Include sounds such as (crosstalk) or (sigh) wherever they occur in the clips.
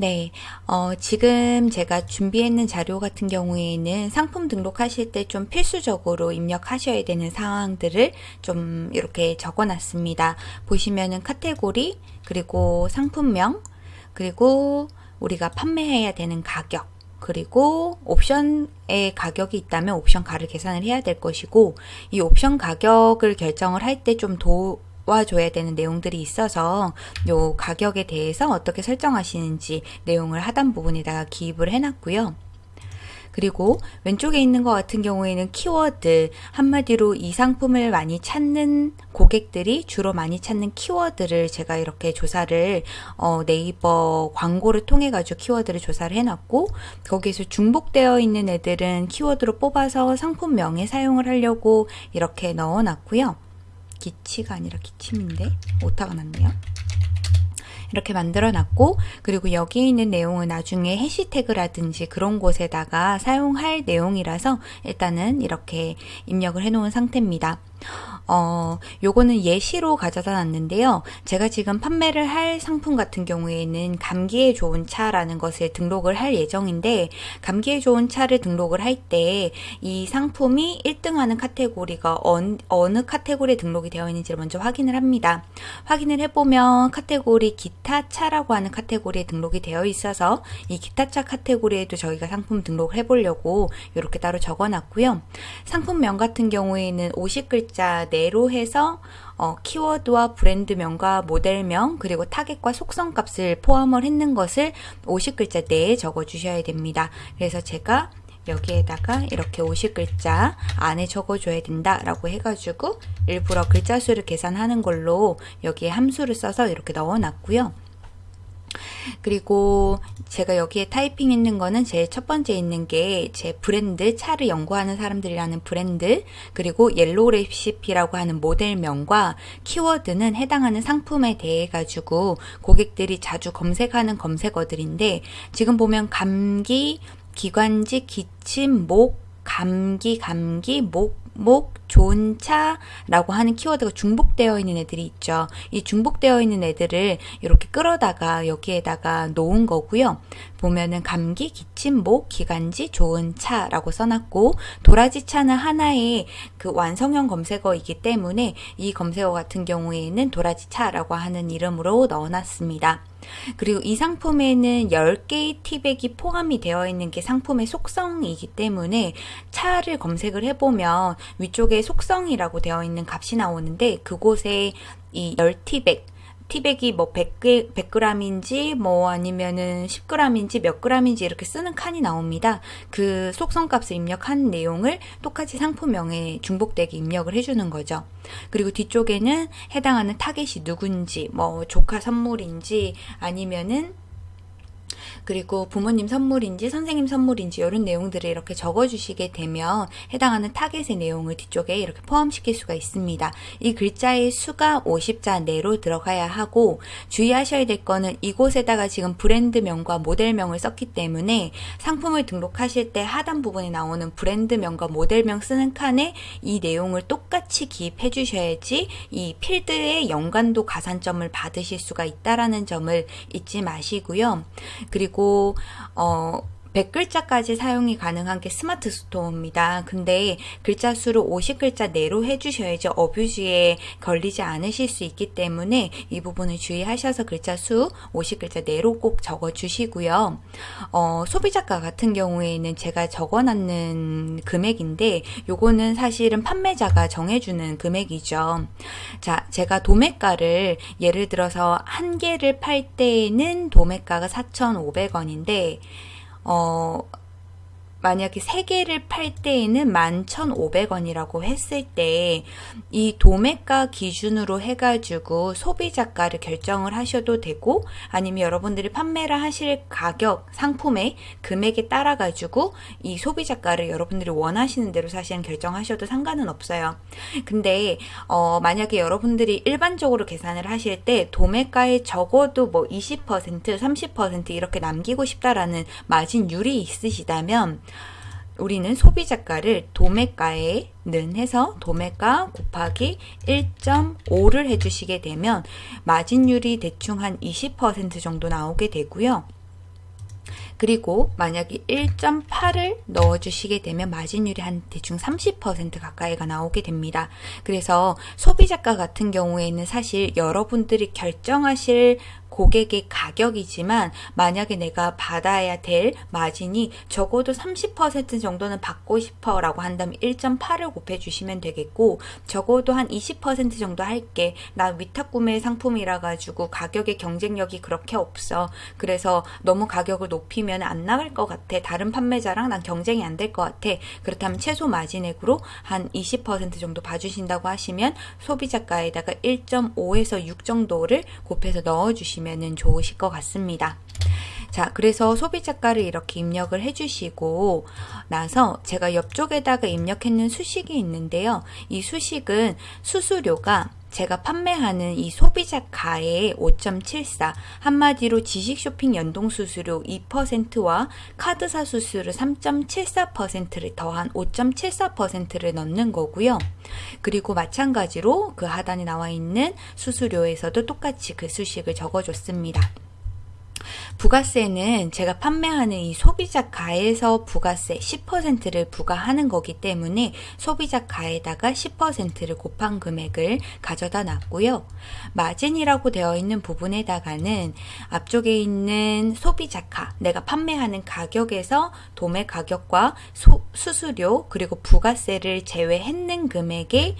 네, 어, 지금 제가 준비했는 자료 같은 경우에는 상품 등록하실 때 좀 필수적으로 입력하셔야 되는 사항들을 좀 이렇게 적어 놨습니다. 보시면은 카테고리, 그리고 상품명, 그리고 우리가 판매해야 되는 가격, 그리고 옵션의 가격이 있다면 옵션 가를 계산을 해야 될 것이고 이 옵션 가격을 결정을 할 때 좀 도, 도와줘야 되는 내용들이 있어서 요 가격에 대해서 어떻게 설정하시는지 내용을 하단 부분에다가 기입을 해놨고요. 그리고 왼쪽에 있는 것 같은 경우에는 키워드 한마디로 이 상품을 많이 찾는 고객들이 주로 많이 찾는 키워드를 제가 이렇게 조사를 어, 네이버 광고를 통해 가지고 키워드를 조사를 해놨고 거기에서 중복되어 있는 애들은 키워드로 뽑아서 상품명에 사용을 하려고 이렇게 넣어놨고요. 기치가 아니라 기침인데 오타가 났네요. 이렇게 만들어 놨고 그리고 여기 있는 내용은 나중에 해시태그라든지 그런 곳에다가 사용할 내용이라서 일단은 이렇게 입력을 해 놓은 상태입니다. 어, 요거는 예시로 가져다 놨는데요. 제가 지금 판매를 할 상품 같은 경우에는 감기에 좋은 차라는 것을 등록을 할 예정인데 감기에 좋은 차를 등록을 할 때 이 상품이 1등하는 카테고리가 어느, 어느 카테고리에 등록이 되어 있는지를 먼저 확인을 합니다. 확인을 해보면 카테고리 기타 차라고 하는 카테고리에 등록이 되어 있어서 이 기타 차 카테고리에도 저희가 상품 등록을 해보려고 이렇게 따로 적어놨고요. 상품명 같은 경우에는 50글자 내로 해서 어, 키워드와 브랜드명과 모델명 그리고 타겟과 속성 값을 포함을 했는 것을 50글자 내에 적어 주셔야 됩니다. 그래서 제가 여기에다가 이렇게 50글자 안에 적어줘야 된다 라고 해가지고 일부러 글자 수를 계산하는 걸로 여기에 함수를 써서 이렇게 넣어놨고요. 그리고 제가 여기에 타이핑 있는 거는 제일 첫 번째 있는 게 제 브랜드 차를 연구하는 사람들이라는 브랜드 그리고 옐로우 레시피라고 하는 모델명과 키워드는 해당하는 상품에 대해 가지고 고객들이 자주 검색하는 검색어들인데 지금 보면 감기, 기관지, 기침, 목, 감기, 감기, 목, 목, 좋은 차라고 하는 키워드가 중복되어 있는 애들이 있죠. 이 중복되어 있는 애들을 이렇게 끌어다가 여기에다가 놓은 거고요. 보면은 감기, 기침, 목, 기관지, 좋은 차라고 써놨고 도라지 차는 하나의 그 완성형 검색어이기 때문에 이 검색어 같은 경우에는 도라지 차라고 하는 이름으로 넣어놨습니다. 그리고 이 상품에는 10개의 티백이 포함이 되어 있는 게 상품의 속성이기 때문에 차를 검색을 해보면 위쪽에 속성이라고 되어 있는 값이 나오는데 그곳에 이 10티백 티백이 뭐 100g, 100g인지 뭐 아니면은 10g인지 몇 g인지 이렇게 쓰는 칸이 나옵니다. 그 속성값을 입력한 내용을 똑같이 상품명에 중복되게 입력을 해주는 거죠. 그리고 뒤쪽에는 해당하는 타겟이 누군지 뭐 조카 선물인지 아니면은 그리고 부모님 선물인지 선생님 선물인지 이런 내용들을 이렇게 적어주시게 되면 해당하는 타겟의 내용을 뒤쪽에 이렇게 포함시킬 수가 있습니다. 이 글자의 수가 50자 내로 들어가야 하고 주의하셔야 될 거는 이곳에다가 지금 브랜드명과 모델명을 썼기 때문에 상품을 등록하실 때 하단 부분에 나오는 브랜드명과 모델명 쓰는 칸에 이 내용을 똑같이 기입해 주셔야지 이 필드의 연관도 가산점을 받으실 수가 있다라는 점을 잊지 마시고요. 그리고 어 100글자까지 사용이 가능한 게 스마트 스토어입니다. 근데 글자 수를 50글자 내로 해주셔야지 어뷰즈에 걸리지 않으실 수 있기 때문에 이 부분을 주의하셔서 글자 수 50글자 내로 꼭 적어주시고요. 어, 소비자가 같은 경우에는 제가 적어놨는 금액인데 요거는 사실은 판매자가 정해주는 금액이죠. 자, 제가 도매가를 예를 들어서 한 개를 팔 때에는 도매가가 4,500원인데 어, 만약에 3개를 팔 때에는 11,500원이라고 했을 때 이 도매가 기준으로 해가지고 소비자가를 결정을 하셔도 되고 아니면 여러분들이 판매를 하실 가격, 상품의 금액에 따라 가지고 이 소비자가를 여러분들이 원하시는 대로 사실은 결정하셔도 상관은 없어요. 근데 어, 만약에 여러분들이 일반적으로 계산을 하실 때 도매가에 적어도 뭐 20%, 30% 이렇게 남기고 싶다라는 마진율이 있으시다면 우리는 소비자가를 도매가에 는 해서 도매가 곱하기 1.5를 해주시게 되면 마진율이 대충 한 20% 정도 나오게 되고요. 그리고 만약에 1.8을 넣어주시게 되면 마진율이 한 대충 30% 가까이가 나오게 됩니다. 그래서 소비자가 같은 경우에는 사실 여러분들이 결정하실 고객의 가격이지만 만약에 내가 받아야 될 마진이 적어도 30% 정도는 받고 싶어 라고 한다면 1.8을 곱해 주시면 되겠고 적어도 한 20% 정도 할게. 나 위탁 구매 상품이라 가지고 가격의 경쟁력이 그렇게 없어. 그래서 너무 가격을 높이면 안 나갈 것 같아. 다른 판매자랑 난 경쟁이 안 될 것 같아. 그렇다면 최소 마진액으로 한 20% 정도 봐주신다고 하시면 소비자가에다가 1.5에서 6 정도를 곱해서 넣어주시면 보시면 좋으실 것 같습니다. 자, 그래서 소비자가를 이렇게 입력을 해주시고 나서 제가 옆쪽에다가 입력했는 수식이 있는데요. 이 수식은 수수료가 제가 판매하는 이 소비자 가의 5.74 한마디로 지식 쇼핑 연동 수수료 2%와 카드사 수수료 3.74%를 더한 5.74%를 넣는 거고요. 그리고 마찬가지로 그 하단에 나와 있는 수수료에서도 똑같이 그 수식을 적어줬습니다. 부가세는 제가 판매하는 이 소비자 가에서 부가세 10%를 부과하는 거기 때문에 소비자 가에다가 10%를 곱한 금액을 가져다 놨고요. 마진이라고 되어 있는 부분에다가는 앞쪽에 있는 소비자 가 내가 판매하는 가격에서 도매 가격과 소, 수수료 그리고 부가세를 제외했는 금액의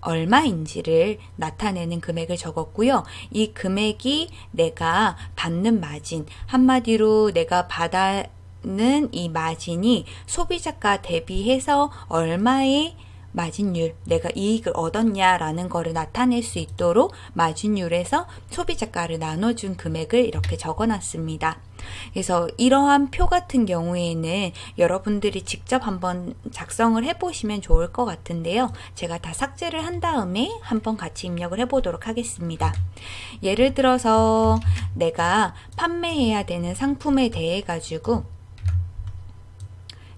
얼마인지를 나타내는 금액을 적었고요. 이 금액이 내가 받는 마진, 한마디로 내가 받는 이 마진이 소비자가 대비해서 얼마의 마진율, 내가 이익을 얻었냐라는 거를 나타낼 수 있도록 마진율에서 소비자가를 나눠준 금액을 이렇게 적어놨습니다. 그래서 이러한 표 같은 경우에는 여러분들이 직접 한번 작성을 해보시면 좋을 것 같은데요. 제가 다 삭제를 한 다음에 한번 같이 입력을 해보도록 하겠습니다. 예를 들어서 내가 판매해야 되는 상품에 대해 가지고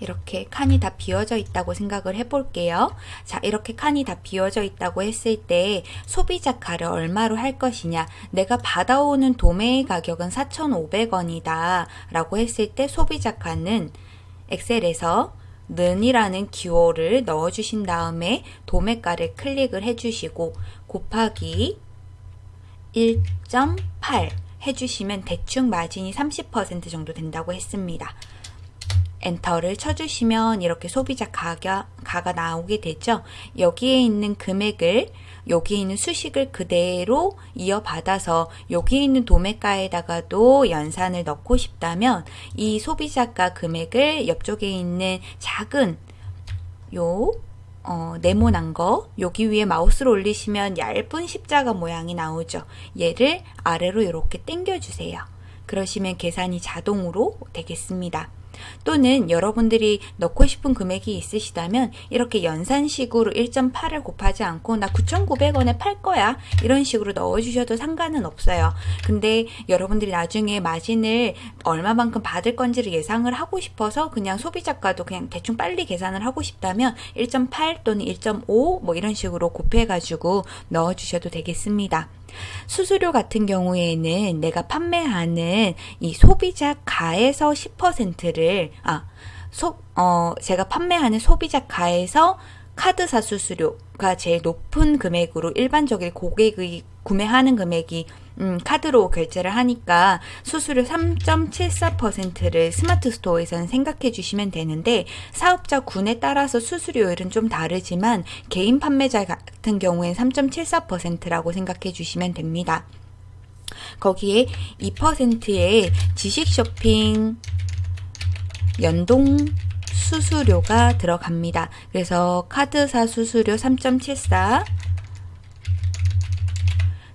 이렇게 칸이 다 비어져 있다고 생각을 해볼게요. 자, 이렇게 칸이 다 비어져 있다고 했을 때 소비자 가를 얼마로 할 것이냐. 내가 받아오는 도매의 가격은 4,500원이다. 라고 했을 때 소비자 가는 엑셀에서 는이라는 기호를 넣어주신 다음에 도매가를 클릭을 해주시고 곱하기 1.8 해주시면 대충 마진이 30% 정도 된다고 했습니다. 엔터를 쳐주시면 이렇게 소비자 가가, 가가 나오게 되죠. 여기에 있는 금액을 여기에 있는 수식을 그대로 이어받아서 여기에 있는 도매가에다가도 연산을 넣고 싶다면 이 소비자가 금액을 옆쪽에 있는 작은 요 어, 네모난 거 여기 위에 마우스를 올리시면 얇은 십자가 모양이 나오죠. 얘를 아래로 이렇게 당겨 주세요. 그러시면 계산이 자동으로 되겠습니다. 또는 여러분들이 넣고 싶은 금액이 있으시다면 이렇게 연산식으로 1.8을 곱하지 않고 나 9,900원에 팔 거야 이런 식으로 넣어주셔도 상관은 없어요. 근데 여러분들이 나중에 마진을 얼마만큼 받을 건지를 예상을 하고 싶어서 그냥 소비자가도 그냥 대충 빨리 계산을 하고 싶다면 1.8 또는 1.5 뭐 이런 식으로 곱해가지고 넣어주셔도 되겠습니다. 수수료 같은 경우에는 내가 판매하는 이 소비자 가에서 10%를 아, 소, 어, 제가 판매하는 소비자 가에서 카드사 수수료가 제일 높은 금액으로 일반적인 고객의 구매하는 금액이 음, 카드로 결제를 하니까 수수료 3.74%를 스마트 스토어에서는 생각해 주시면 되는데 사업자 군에 따라서 수수료율은 좀 다르지만 개인 판매자 같은 경우엔 3.74%라고 생각해 주시면 됩니다. 거기에 2%의 지식 쇼핑 연동 수수료가 들어갑니다. 그래서 카드사 수수료 3.74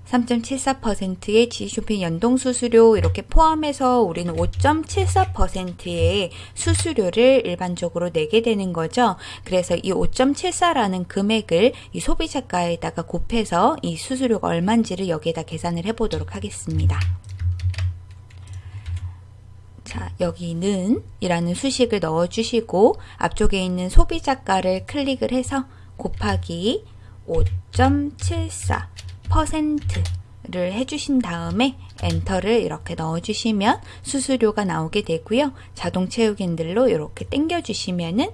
3.74%의 지쇼핑 연동 수수료 이렇게 포함해서 우리는 5.74%의 수수료를 일반적으로 내게 되는 거죠. 그래서 이 5.74라는 금액을 이 소비자가에다가 곱해서 이 수수료가 얼마인지를 여기에다 계산을 해보도록 하겠습니다. 자, 여기는 이라는 수식을 넣어주시고 앞쪽에 있는 소비자가를 클릭을 해서 곱하기 5.74 퍼센트 를 해주신 다음에 엔터를 이렇게 넣어주시면 수수료가 나오게 되고요. 자동 채우기 핸들로 이렇게 당겨주시면은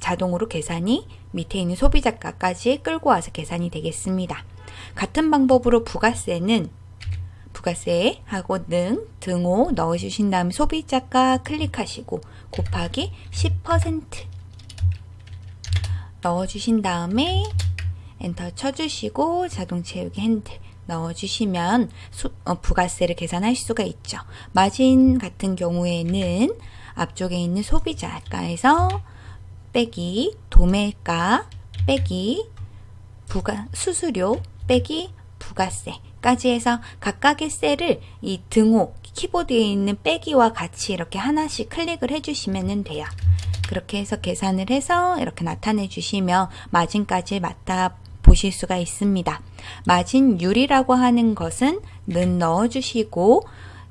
자동으로 계산이 밑에 있는 소비자가까지 끌고 와서 계산이 되겠습니다. 같은 방법으로 부가세는 부가세 하고 능, 등호 넣어주신 다음에 소비자가 클릭하시고 곱하기 10% 넣어주신 다음에 엔터 쳐주시고 자동 채우기 핸들 넣어주시면 수, 어, 부가세를 계산할 수가 있죠. 마진 같은 경우에는 앞쪽에 있는 소비자가에서 빼기 도매가 빼기 부가 수수료 빼기 부가세까지 해서 각각의 셀을 이 등호 키보드에 있는 빼기와 같이 이렇게 하나씩 클릭을 해주시면 돼요. 그렇게 해서 계산을 해서 이렇게 나타내 주시면 마진까지 맞다 보실 수가 있습니다. 마진율이라고 하는 것은 는 넣어주시고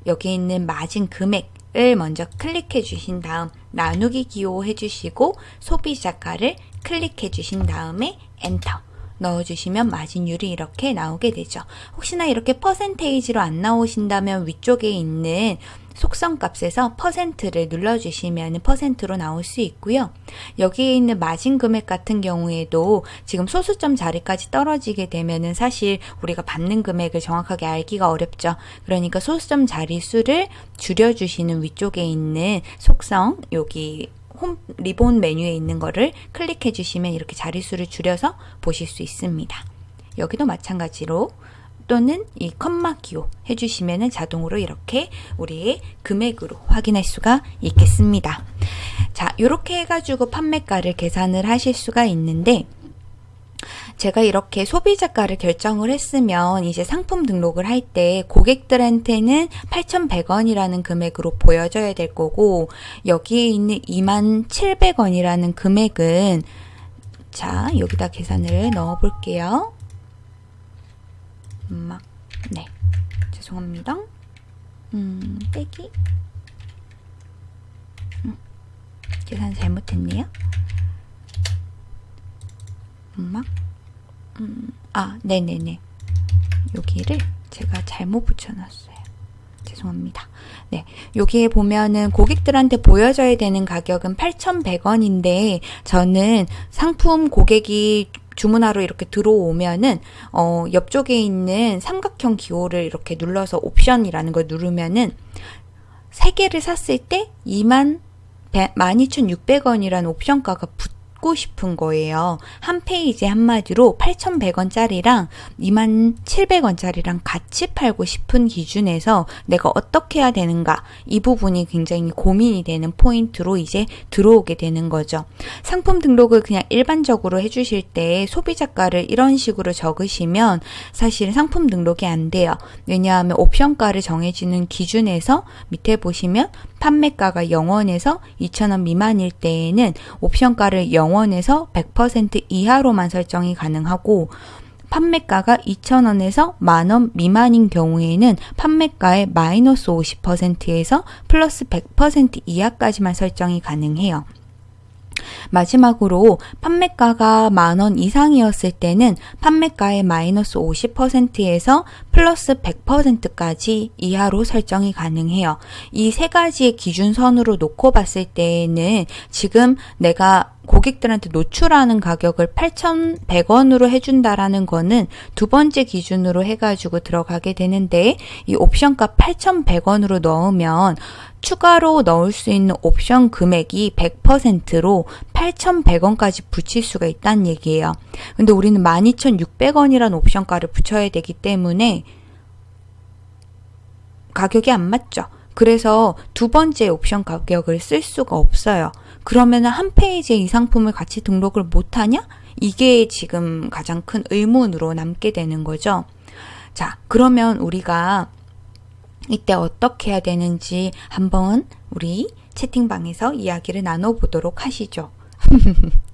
여기 있는 마진 금액 을 먼저 클릭해 주신 다음 나누기 기호해 주시고 소비 자가를 클릭해 주신 다음에 엔터 넣어주시면 마진율이 이렇게 나오게 되죠. 혹시나 이렇게 퍼센테이지로 안 나오신다면 위쪽에 있는 속성 값에서 퍼센트를 눌러주시면 퍼센트로 나올 수 있고요. 여기에 있는 마진 금액 같은 경우에도 지금 소수점 자리까지 떨어지게 되면은 사실 우리가 받는 금액을 정확하게 알기가 어렵죠. 그러니까 소수점 자리 수를 줄여주시는 위쪽에 있는 속성 여기 홈 리본 메뉴에 있는 거를 클릭해 주시면 이렇게 자릿수를 줄여서 보실 수 있습니다. 여기도 마찬가지로 또는 이 컴마 기호 해주시면 자동으로 이렇게 우리의 금액으로 확인할 수가 있겠습니다. 자, 이렇게 해가지고 판매가를 계산을 하실 수가 있는데 제가 이렇게 소비자가를 결정을 했으면 이제 상품 등록을 할 때 고객들한테는 8,100원이라는 금액으로 보여져야 될 거고 여기에 있는 27,700원이라는 금액은 자 여기다 계산을 넣어 볼게요. 막, 네. 죄송합니다. 음, 빼기. 음, 계산 잘못했네요. 음악. 음, 아, 네네네. 여기를 제가 잘못 붙여놨어요. 죄송합니다. 네. 여기에 보면은 고객들한테 보여져야 되는 가격은 8,100원인데 저는 상품 고객이 주문하러 이렇게 들어오면은 어 옆쪽에 있는 삼각형 기호를 이렇게 눌러서 옵션이라는 걸 누르면은 세 개를 샀을 때 2만 12,600원이라는 옵션가가 붙 받고 싶은 거예요. 한 페이지 한마디로 8,100원짜리랑 27,700원짜리랑 같이 팔고 싶은 기준에서 내가 어떻게 해야 되는가 이 부분이 굉장히 고민이 되는 포인트로 이제 들어오게 되는 거죠. 상품 등록을 그냥 일반적으로 해주실 때 소비자가를 이런 식으로 적으시면 사실 상품 등록이 안 돼요. 왜냐하면 옵션가를 정해지는 기준에서 밑에 보시면 판매가가 0원에서 2,000원 미만일 때에는 옵션가를 0원에서 100% 이하로만 설정이 가능하고 판매가가 2,000원에서 만원 미만인 경우에는 판매가의 마이너스 50%에서 플러스 100% 이하까지만 설정이 가능해요. 마지막으로 판매가가 만원 이상이었을 때는 판매가의 마이너스 50%에서 플러스 100%까지 이하로 설정이 가능해요. 이 세 가지의 기준선으로 놓고 봤을 때에는 지금 내가 고객들한테 노출하는 가격을 8,100원으로 해준다라는 거는 두 번째 기준으로 해가지고 들어가게 되는데 이 옵션값 8,100원으로 넣으면 추가로 넣을 수 있는 옵션 금액이 100%로 8,100원까지 붙일 수가 있다는 얘기예요. 근데 우리는 12,600원이라는 옵션가를 붙여야 되기 때문에 가격이 안 맞죠. 그래서 두 번째 옵션 가격을 쓸 수가 없어요. 그러면 한 페이지에 이 상품을 같이 등록을 못하냐? 이게 지금 가장 큰 의문으로 남게 되는 거죠. 자, 그러면 우리가 이때 어떻게 해야 되는지 한번 우리 채팅방에서 이야기를 나눠보도록 하시죠. (laughs)